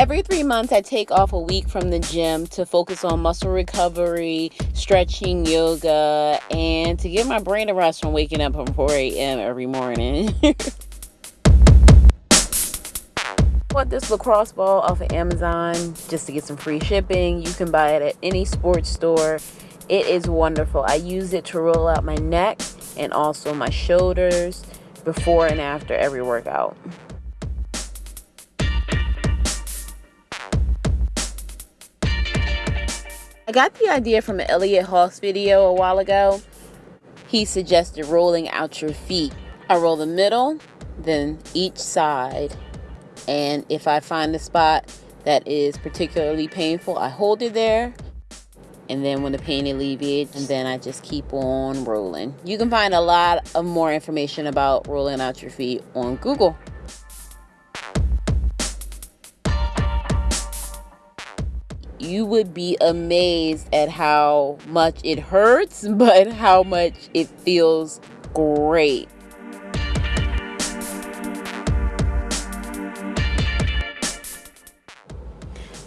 Every three months, I take off a week from the gym to focus on muscle recovery, stretching, yoga, and to give my brain a rest from waking up at 4 a.m. every morning. bought this lacrosse ball off of Amazon just to get some free shipping. You can buy it at any sports store. It is wonderful. I use it to roll out my neck and also my shoulders before and after every workout. I got the idea from an Elliott Hulse video a while ago. He suggested rolling out your feet. I roll the middle, then each side. And if I find a spot that is particularly painful, I hold it there. And then when the pain alleviates, and then I just keep on rolling. You can find a lot of more information about rolling out your feet on Google. You would be amazed at how much it hurts, but how much it feels great.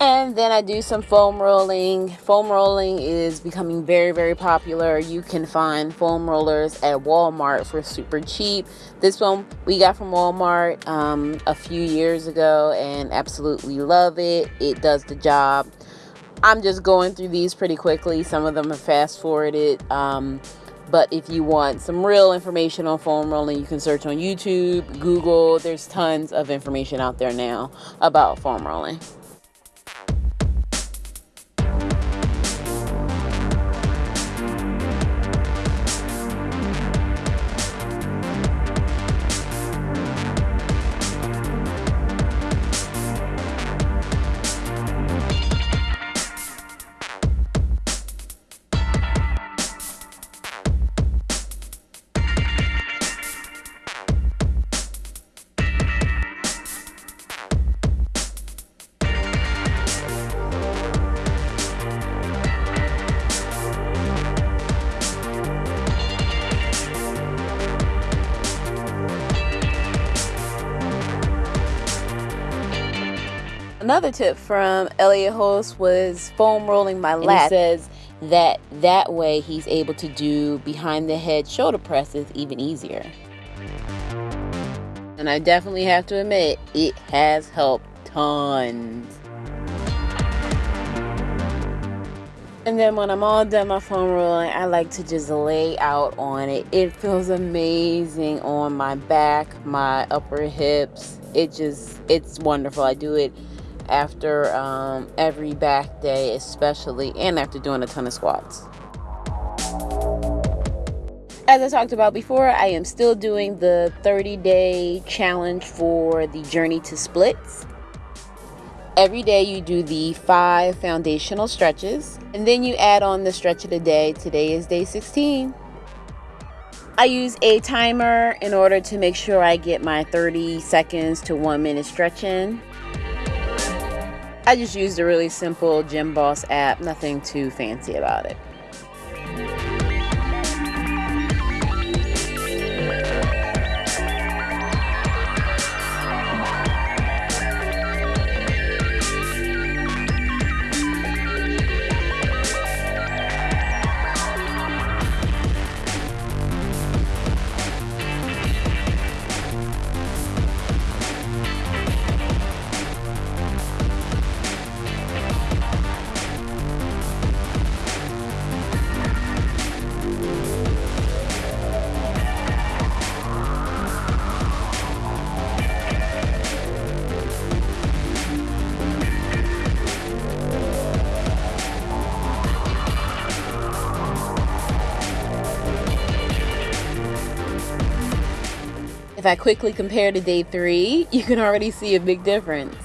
And then I do some foam rolling. Foam rolling is becoming very, very popular. You can find foam rollers at Walmart for super cheap. This one we got from Walmart um, a few years ago and absolutely love it. It does the job. I'm just going through these pretty quickly. Some of them are fast forwarded. Um, but if you want some real information on foam rolling, you can search on YouTube, Google. There's tons of information out there now about foam rolling. Another tip from Elliott Hulse was foam rolling my lat. he says that that way he's able to do behind the head shoulder presses even easier. And I definitely have to admit, it has helped tons. And then when I'm all done my foam rolling, I like to just lay out on it. It feels amazing on my back, my upper hips. It just, it's wonderful. I do it after um, every back day, especially, and after doing a ton of squats. As I talked about before, I am still doing the 30 day challenge for the Journey to Splits. Every day you do the five foundational stretches, and then you add on the stretch of the day. Today is day 16. I use a timer in order to make sure I get my 30 seconds to one minute stretch in. I just used a really simple Gym Boss app, nothing too fancy about it. If I quickly compare to day three, you can already see a big difference.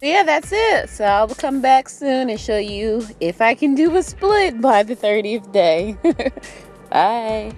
Yeah, that's it. So I'll come back soon and show you if I can do a split by the 30th day. Bye.